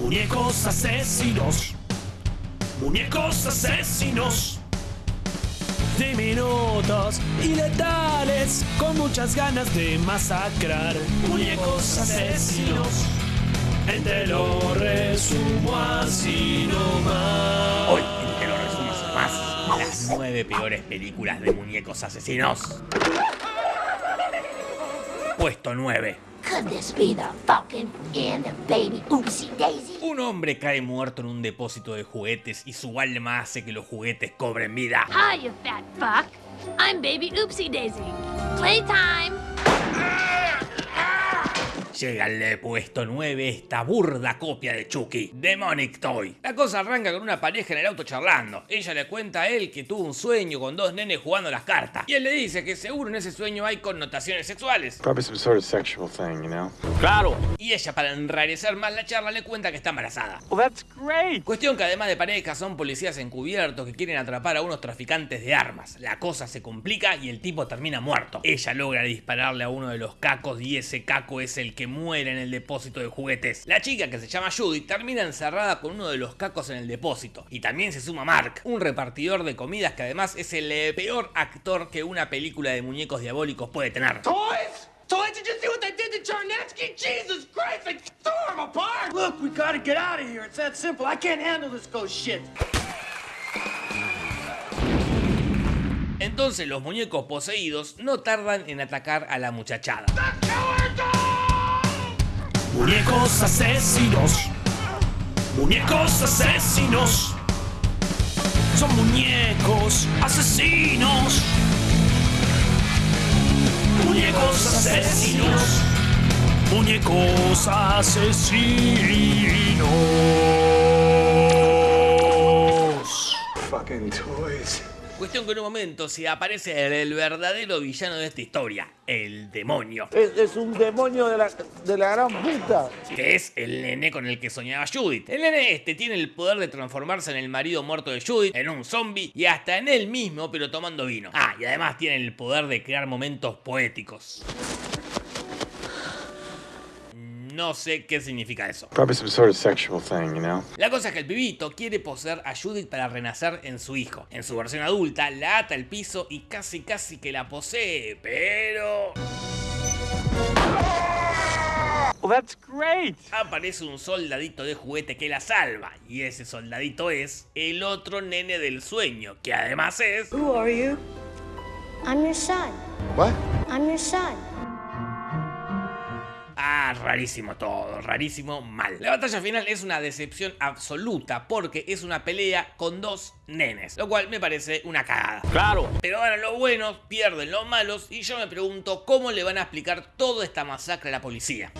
Muñecos asesinos. Muñecos asesinos. Diminutos y letales, con muchas ganas de masacrar. Muñecos asesinos. Te lo resumo así nomás. Hoy en Te lo resumo así más las nueve peores películas de muñecos asesinos. Puesto 9. Could this be the fucking end of baby oopsie daisy? Un hombre cae muerto en un depósito de juguetes y su alma hace que los juguetes cobren vida. Hi, you fat fuck. I'm baby oopsie daisy. Playtime. Llega al puesto 9 esta burda copia de Chucky, Demonic Toy. La cosa arranca con una pareja en el auto charlando. Ella le cuenta a él que tuvo un sueño con dos nenes jugando las cartas. Y él le dice que seguro en ese sueño hay connotaciones sexuales. Probably some sort of sexual thing, you know? Claro. Y ella, para enrarecer más la charla, le cuenta que está embarazada. Well, that's great. Cuestión que además de pareja son policías encubiertos que quieren atrapar a unos traficantes de armas. La cosa se complica y el tipo termina muerto. Ella logra dispararle a uno de los cacos y ese caco es el que muere en el depósito de juguetes. La chica que se llama Judy termina encerrada con uno de los cacos en el depósito. Y también se suma Mark, un repartidor de comidas que además es el eh, peor actor que una película de muñecos diabólicos puede tener. Toys? Toys, did you see what they did to Charnetsky? Jesus Christ, they tore him apart! Look, we gotta get out of here. It's that simple. I can't handle this ghost shit. Entonces los muñecos poseídos no tardan en atacar a la muchachada. Muñecos asesinos. Muñecos asesinos. Son muñecos asesinos. Muñecos asesinos. Muñecos asesinos. Fucking toys. Cuestión que en un momento se aparece el, verdadero villano de esta historia, el demonio. Es, es un demonio de la, de la gran puta. que es el nene con el que soñaba Judith. El nene este tiene el poder de transformarse en el marido muerto de Judith, en un zombie y hasta en él mismo, pero tomando vino. Ah, y además tiene el poder de crear momentos poéticos. No sé qué significa eso. Probably some sort of sexual thing, you know? La cosa es que el pibito quiere poseer a Judith para renacer en su hijo. En su versión adulta, la ata al piso y casi casi que la posee, pero... Well, that's great. Aparece un soldadito de juguete que la salva. Y ese soldadito es el otro nene del sueño, que además es... Who are you? I'm your son. What? I'm your son. Rarísimo todo, rarísimo mal. La batalla final es una decepción absoluta porque es una pelea con dos nenes, lo cual me parece una cagada. Claro. Pero ahora los buenos pierden los malos y yo me pregunto cómo le van a explicar toda esta masacre a la policía.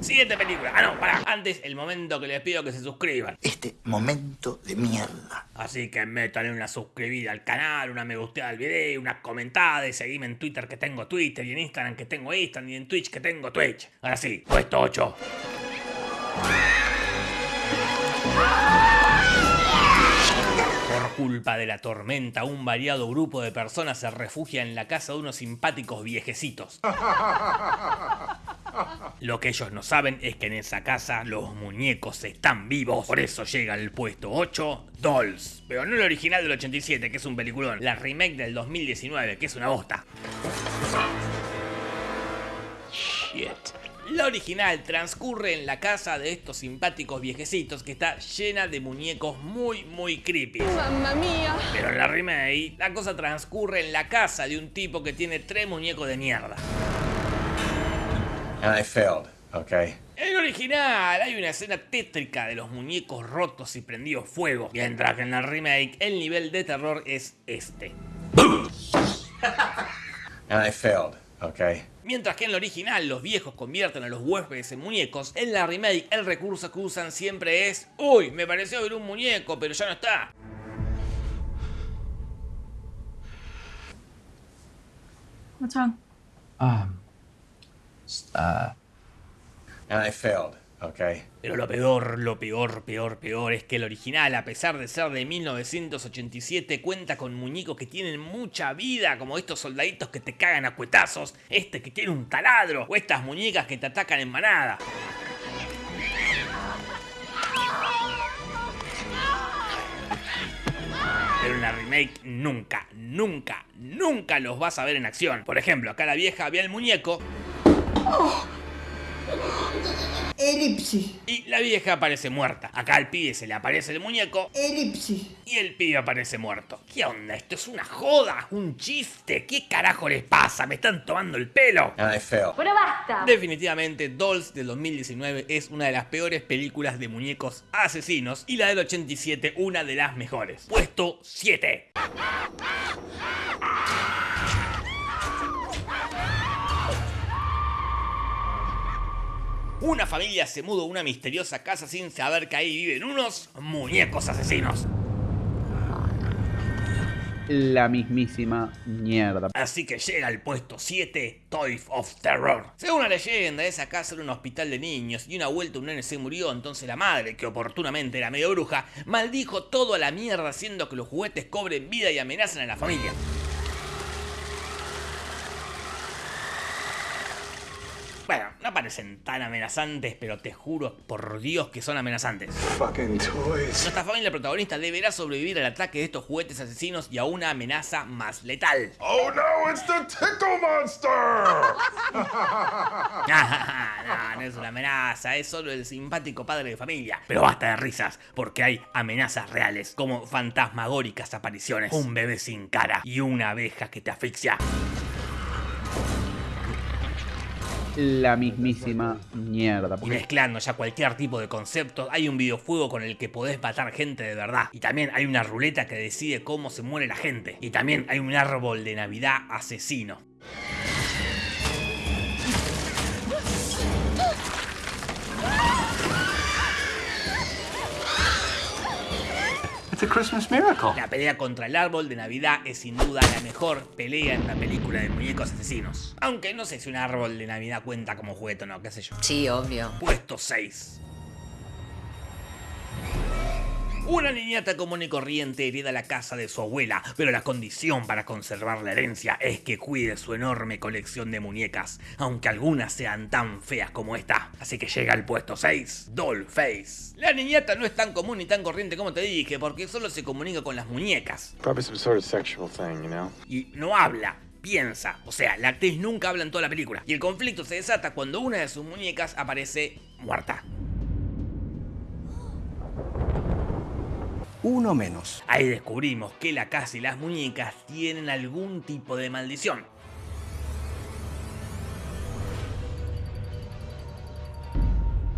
Siguiente película. Ah, no, pará. Antes, el momento que les pido que se suscriban. Este momento de mierda. Así que métanle una suscribida al canal, una me gusteada al video, una comentada y seguime en Twitter que tengo Twitter y en Instagram que tengo Instagram y en Twitch que tengo Twitch. Ahora sí, puesto 8. Por culpa de la tormenta, un variado grupo de personas se refugia en la casa de unos simpáticos viejecitos. Lo que ellos no saben es que en esa casa los muñecos están vivos. Por eso llega al puesto 8, Dolls. Pero no el original del 87, que es un peliculón. La remake del 2019, que es una bosta. Shit. La original transcurre en la casa de estos simpáticos viejecitos que está llena de muñecos muy muy creepy. Mamma mía. Pero en la remake, la cosa transcurre en la casa de un tipo que tiene tres muñecos de mierda. And I failed, okay? En el original hay una escena tétrica de los muñecos rotos y prendidos fuego, mientras que en la remake el nivel de terror es este. And I failed, okay? Mientras que en el original los viejos convierten a los huéspedes en muñecos, en la remake el recurso que usan siempre es Uy, me pareció ver un muñeco, pero ya no está. What's wrong? Um, uh, and I failed, okay? Pero lo peor, lo peor, peor, peor es que el original, a pesar de ser de 1987, cuenta con muñecos que tienen mucha vida, como estos soldaditos que te cagan a cuetazos, este que tiene un taladro, o estas muñecas que te atacan en manada. Pero en la remake nunca, nunca, nunca los vas a ver en acción. Por ejemplo, acá la vieja ve al muñeco Elipsis. y la vieja aparece muerta. Acá al pibe se le aparece el muñeco Elipsis. y el pibe aparece muerto. ¿Qué onda? ¿Esto es una joda? ¿Un chiste? ¿Qué carajo les pasa? ¿Me están tomando el pelo? And I failed. Pero basta. Definitivamente Dolls del 2019 es una de las peores películas de muñecos asesinos y la del 87 una de las mejores. Puesto 7. Una familia se muda a una misteriosa casa sin saber que ahí viven unos muñecos asesinos. La mismísima mierda. Así que llega al puesto 7, Toy of Terror. Según la leyenda, esa casa era un hospital de niños y una vuelta un nene se murió, entonces la madre, que oportunamente era medio bruja, maldijo todo a la mierda haciendo que los juguetes cobren vida y amenacen a la familia. Bueno, no parecen tan amenazantes, pero te juro por Dios que son amenazantes. Nuestra familia protagonista deberá sobrevivir al ataque de estos juguetes asesinos y a una amenaza más letal. Oh no, it's the Tickle Monster! no, no es una amenaza, es solo el simpático padre de familia. Pero basta de risas, porque hay amenazas reales, como fantasmagóricas apariciones, un bebé sin cara y una abeja que te asfixia. La mismísima mierda. Y mezclando ya cualquier tipo de concepto, hay un videojuego con el que podés matar gente de verdad. Y también hay una ruleta que decide cómo se muere la gente. Y también hay un árbol de Navidad asesino. It's a Christmas miracle. La pelea contra el árbol de Navidad es sin duda la mejor pelea en la película de muñecos asesinos. Aunque no sé si un árbol de Navidad cuenta como juguete o no, qué sé yo. Sí, obvio. Puesto 6. Una niñata común y corriente hereda la casa de su abuela, pero la condición para conservar la herencia es que cuide su enorme colección de muñecas, aunque algunas sean tan feas como esta. Así que llega al puesto 6, Dollface. La niñata no es tan común ni tan corriente como te dije, porque solo se comunica con las muñecas. Y no habla, piensa. O sea, la actriz nunca habla en toda la película. Y el conflicto se desata cuando una de sus muñecas aparece muerta. Uno menos. Ahí descubrimos que la casa y las muñecas tienen algún tipo de maldición.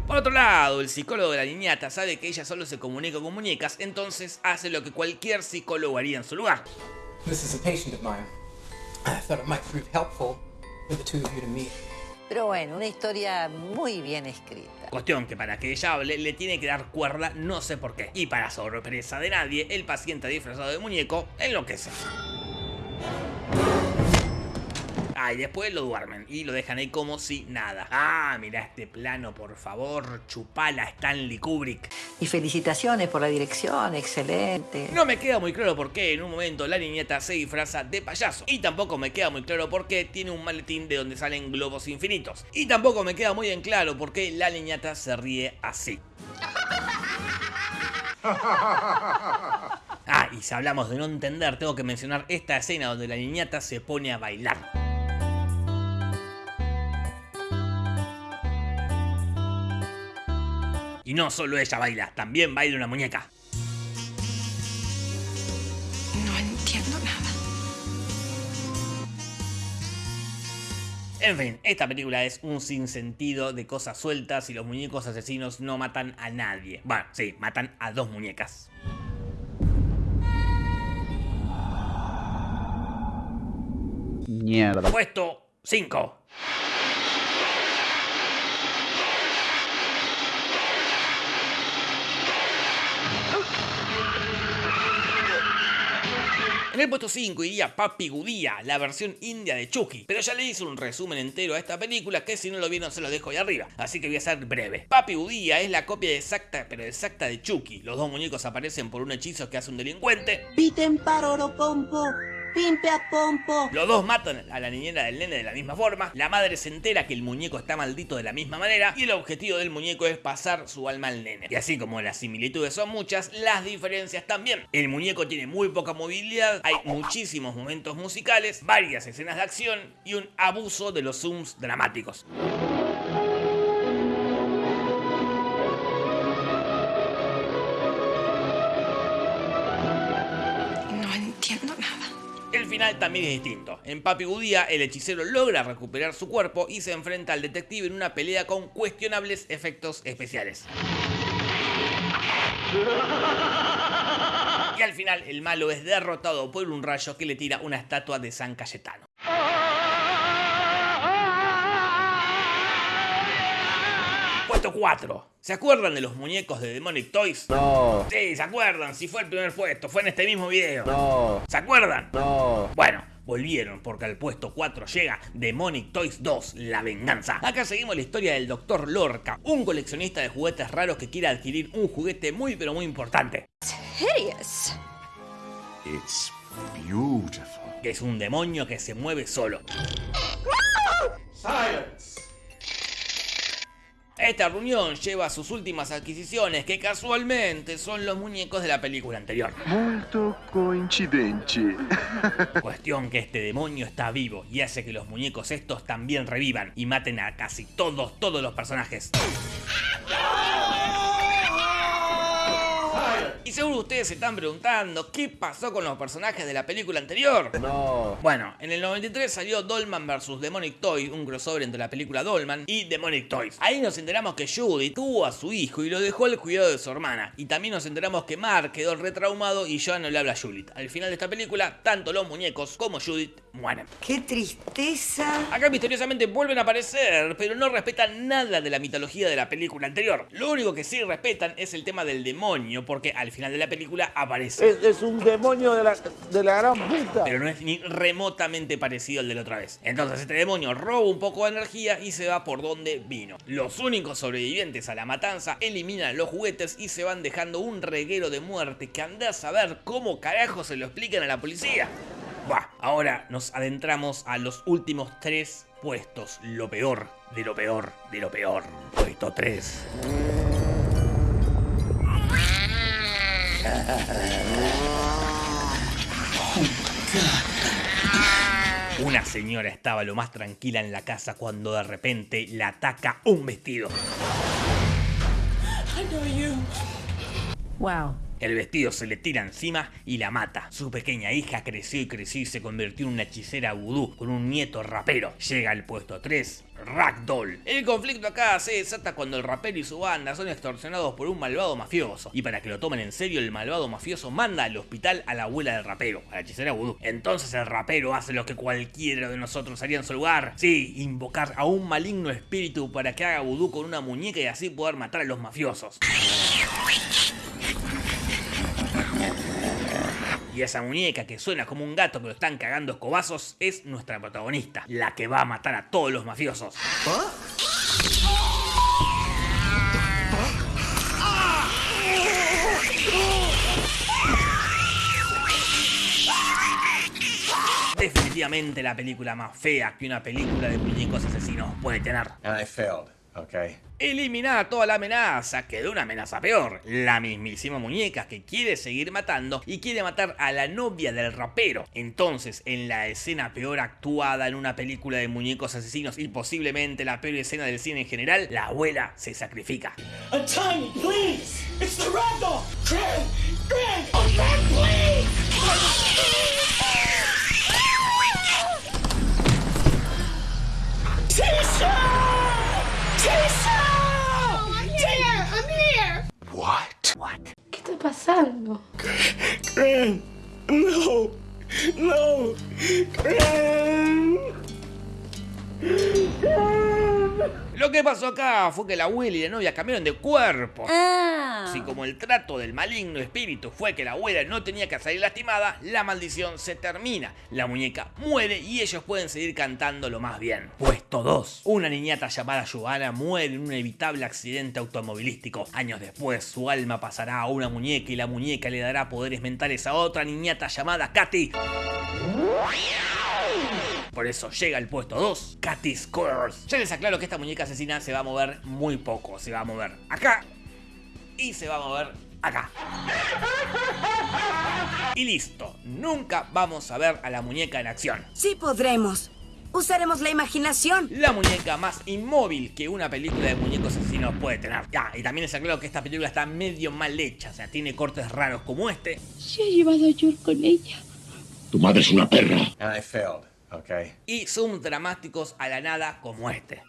Por otro lado, el psicólogo de la niñata sabe que ella solo se comunica con muñecas, entonces hace lo que cualquier psicólogo haría en su lugar. This is a patient of mine. I thought it might prove helpful for the two of you to meet. Pero bueno, una historia muy bien escrita. Cuestión que para que ella hable le tiene que dar cuerda no sé por qué. Y para sorpresa de nadie, el paciente disfrazado de muñeco enloquece. Ah, y después lo duermen y lo dejan ahí como si nada. Ah, mira este plano, por favor, chupala Stanley Kubrick. Y felicitaciones por la dirección, excelente. No me queda muy claro por qué en un momento la niñeta se disfraza de payaso. Y tampoco me queda muy claro por qué tiene un maletín de donde salen globos infinitos. Y tampoco me queda muy en claro por qué la niñata se ríe así. Ah, y si hablamos de no entender, tengo que mencionar esta escena donde la niñata se pone a bailar. Y no solo ella baila, también baila una muñeca. No entiendo nada. En fin, esta película es un sinsentido de cosas sueltas y los muñecos asesinos no matan a nadie. Bueno, sí, matan a dos muñecas. Mierda. Puesto 5. En el puesto 5 iría Papi Gudía, la versión india de Chucky. Pero ya le hice un resumen entero a esta película que si no lo vieron se lo dejo ahí arriba. Así que voy a ser breve. Papi Gudía es la copia exacta, pero exacta de Chucky. Los dos muñecos aparecen por un hechizo que hace un delincuente. Piten paroro pompo. Pimpe a pompo. Los dos matan a la niñera del nene de la misma forma. La madre se entera que el muñeco está maldito de la misma manera. Y el objetivo del muñeco es pasar su alma al nene. Y así como las similitudes son muchas, las diferencias también. El muñeco tiene muy poca movilidad. Hay muchísimos momentos musicales, varias escenas de acción y un abuso de los zooms dramáticos. No entiendo nada. El final también es distinto. En Papi Gudía, el hechicero logra recuperar su cuerpo y se enfrenta al detective en una pelea con cuestionables efectos especiales. Y al final, el malo es derrotado por un rayo que le tira una estatua de San Cayetano. Puesto 4. ¿Se acuerdan de los muñecos de Demonic Toys? No. Sí, se acuerdan. Si fue el primer puesto, fue en este mismo video. No. ¿Se acuerdan? No. Bueno, volvieron porque al puesto 4 llega Demonic Toys 2, La Venganza. Acá seguimos la historia del Dr. Lorca, un coleccionista de juguetes raros que quiere adquirir un juguete muy pero muy importante. Hideous. It's beautiful. Que es un demonio que se mueve solo. Silence. Esta reunión lleva a sus últimas adquisiciones, que casualmente son los muñecos de la película anterior. Molto coincidente. Cuestión que este demonio está vivo y hace que los muñecos estos también revivan y maten a casi todos, todos los personajes. Y seguro ustedes se están preguntando qué pasó con los personajes de la película anterior. No. Bueno, en el 93 salió Dolman vs Demonic Toys, un crossover entre la película Dolman y Demonic Toys. Ahí nos enteramos que Judy tuvo a su hijo y lo dejó al cuidado de su hermana. Y también nos enteramos que Mark quedó retraumado y ya no le habla a Judith. Al final de esta película, tanto los muñecos como Judith mueren. ¡Qué tristeza! Acá misteriosamente vuelven a aparecer, pero no respetan nada de la mitología de la película anterior. Lo único que sí respetan es el tema del demonio, porque al final de la película aparece. Es, un demonio de la, de la gran puta. Pero no es ni remotamente parecido al de la otra vez. Entonces este demonio roba un poco de energía y se va por donde vino. Los únicos sobrevivientes a la matanza eliminan los juguetes y se van dejando un reguero de muerte que anda a saber cómo carajo se lo explican a la policía. Ahora nos adentramos a los últimos tres puestos. Lo peor de lo peor de lo peor. Puesto 3. Una señora estaba lo más tranquila en la casa cuando de repente la ataca un vestido. Wow. El vestido se le tira encima y la mata. Su pequeña hija creció y creció y se convirtió en una hechicera vudú con un nieto rapero. Llega al puesto 3, Ragdoll. El conflicto acá se desata cuando el rapero y su banda son extorsionados por un malvado mafioso. Y para que lo tomen en serio, el malvado mafioso manda al hospital a la abuela del rapero, a la hechicera vudú. Entonces el rapero hace lo que cualquiera de nosotros haría en su lugar. Sí, invocar a un maligno espíritu para que haga vudú con una muñeca y así poder matar a los mafiosos. Y esa muñeca que suena como un gato lo están cagando escobazos es nuestra protagonista, la que va a matar a todos los mafiosos. Definitivamente la película más fea que una película de muñecos asesinos puede tener. Okay? Eliminar toda la amenaza, quedó una amenaza peor. La mismísima muñeca que quiere seguir matando y quiere matar a la novia del rapero. Entonces, en la escena peor actuada en una película de muñecos asesinos y posiblemente la peor escena del cine en general, la abuela se sacrifica. A tiny, please! It's the ragdoll! Greg! Greg! A rat, please! Tisha! Tisha! Oh, I'm here! I'm here! What? What? ¿Qué está pasando? Greg! No! No! Greg! Lo que pasó acá fue que la abuela y la novia cambiaron de cuerpo. Ah. y como el trato del maligno espíritu fue que la abuela no tenía que salir lastimada, la maldición se termina, la muñeca muere y ellos pueden seguir cantando lo más bien. Puesto 2. Una niñata llamada Johanna muere en un inevitable accidente automovilístico. Años después, su alma pasará a una muñeca y la muñeca le dará poderes mentales a otra niñata llamada Katy. Por eso llega al puesto 2, Katy Scores. Ya les aclaro que esta muñeca asesina se va a mover muy poco. Se va a mover acá y se va a mover acá. Y listo, nunca vamos a ver a la muñeca en acción. Sí podremos. Usaremos la imaginación. La muñeca más inmóvil que una película de muñecos asesinos puede tener. Ya, y también les aclaro que esta película está medio mal hecha, o sea, tiene cortes raros como este. Se ha llevado a George con ella. Tu madre es una perra. And I failed, okay? Y zoom dramáticos a la nada como este.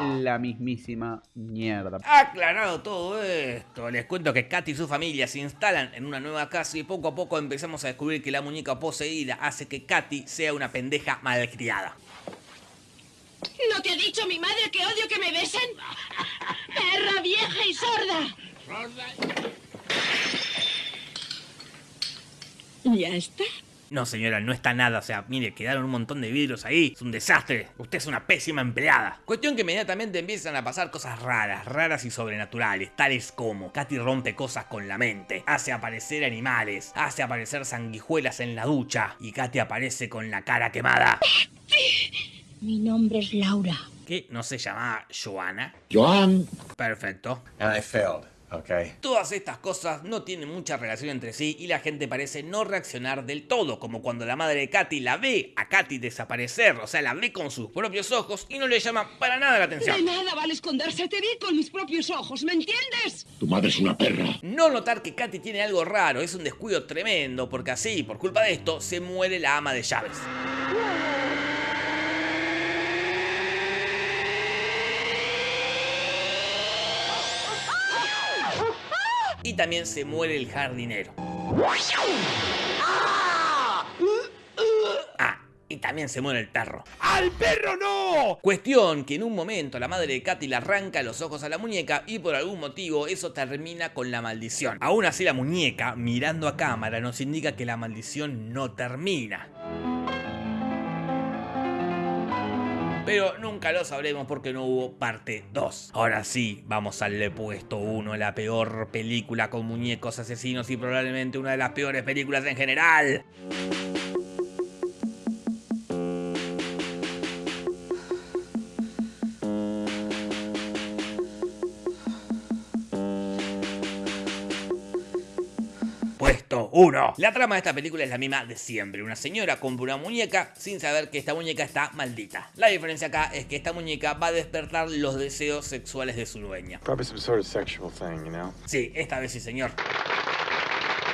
La mismísima mierda. Aclarado todo esto, les cuento que Katy y su familia se instalan en una nueva casa y poco a poco empezamos a descubrir que la muñeca poseída hace que Katy sea una pendeja malcriada. ¿No te ha dicho mi madre que odio que me besen? ¡Perra vieja y sorda! ¿Ya está? No señora, no está nada, o sea, mire, quedaron un montón de vidrios ahí, es un desastre, usted es una pésima empleada. Cuestión que inmediatamente empiezan a pasar cosas raras, raras y sobrenaturales, tales como Katy rompe cosas con la mente, hace aparecer animales, hace aparecer sanguijuelas en la ducha y Katy aparece con la cara quemada. Mi nombre es Laura. ¿Qué? ¿No se llama Joana? Joan. Perfecto. And I failed, okay? Todas estas cosas no tienen mucha relación entre sí y la gente parece no reaccionar del todo, como cuando la madre de Katy la ve a Katy desaparecer, o sea, la ve con sus propios ojos y no le llama para nada la atención. De nada vale esconderse, te vi con mis propios ojos, ¿me entiendes? Tu madre es una perra. No notar que Katy tiene algo raro es un descuido tremendo, porque así, por culpa de esto, se muere la ama de llaves. Y también se muere el jardinero. Ah, y también se muere el perro. ¡Al perro no! Cuestión que en un momento la madre de Katy le arranca los ojos a la muñeca y por algún motivo eso termina con la maldición. Aún así la muñeca, mirando a cámara, nos indica que la maldición no termina. Pero nunca lo sabremos porque no hubo parte 2. Ahora sí, vamos al puesto 1, la peor película con muñecos asesinos y probablemente una de las peores películas en general. 1. La trama de esta película es la misma de siempre. Una señora compra una muñeca sin saber que esta muñeca está maldita. La diferencia acá es que esta muñeca va a despertar los deseos sexuales de su dueña. Sí, esta vez sí, señor.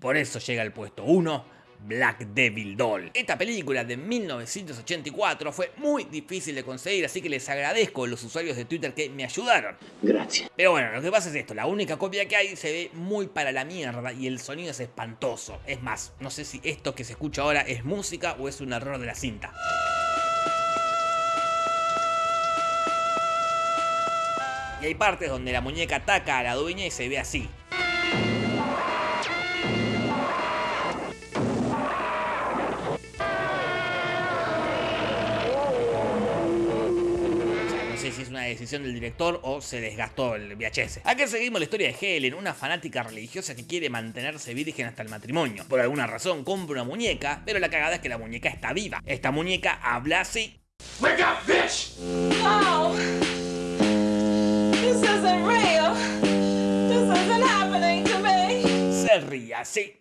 Por eso llega al puesto 1. Black Devil Doll. Esta película de 1984 fue muy difícil de conseguir, así que les agradezco a los usuarios de Twitter que me ayudaron. Gracias. Pero bueno, lo que pasa es esto, la única copia que hay se ve muy para la mierda y el sonido es espantoso. Es más, no sé si esto que se escucha ahora es música o es un error de la cinta. Y hay partes donde la muñeca ataca a la dueña y se ve así. Una decisión del director o se desgastó el VHS. Aquí seguimos la historia de Helen, una fanática religiosa que quiere mantenerse virgen hasta el matrimonio. Por alguna razón compra una muñeca, pero la cagada es que la muñeca está viva. Esta muñeca habla así. Wake up, bitch! No! This isn't real! This isn't happening to me! Se ríe así.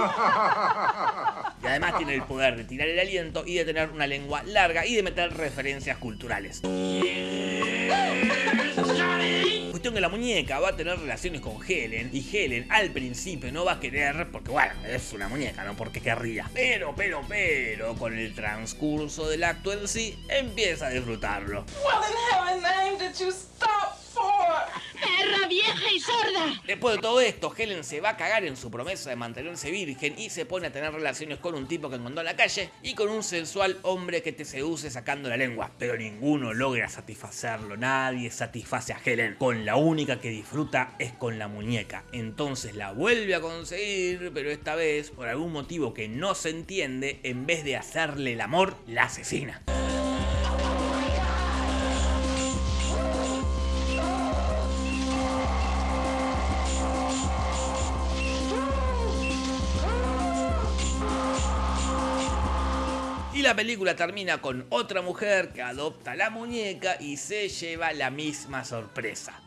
Además tiene el poder de tirar el aliento y de tener una lengua larga y de meter referencias culturales. Cuestión que la muñeca va a tener relaciones con Helen y Helen al principio no va a querer porque bueno, es una muñeca, no porque querría. Pero, pero, pero, con el transcurso del acto en sí, empieza a disfrutarlo. What vieja y sorda. Después de todo esto, Helen se va a cagar en su promesa de mantenerse virgen y se pone a tener relaciones con un tipo que encontró en la calle y con un sensual hombre que te seduce sacando la lengua. Pero ninguno logra satisfacerlo, nadie satisface a Helen. Con la única que disfruta es con la muñeca. Entonces la vuelve a conseguir, pero esta vez, por algún motivo que no se entiende, en vez de hacerle el amor, la asesina. La película termina con otra mujer que adopta la muñeca y se lleva la misma sorpresa.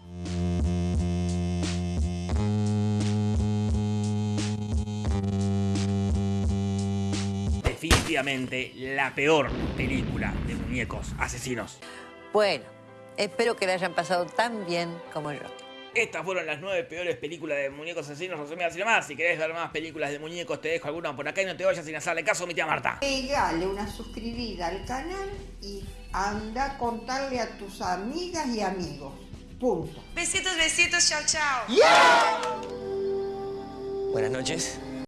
Definitivamente la peor película de muñecos asesinos. Bueno, espero que le hayan pasado tan bien como yo. Estas fueron las nueve peores películas de muñecos asesinos resumidas y demás. Si querés ver más películas de muñecos, te dejo alguna por acá y no te vayas sin hacerle caso a mi tía Marta. Pegale una suscribida al canal y anda a contarle a tus amigas y amigos. Punto. Besitos, besitos, chao, chao. Buenas noches.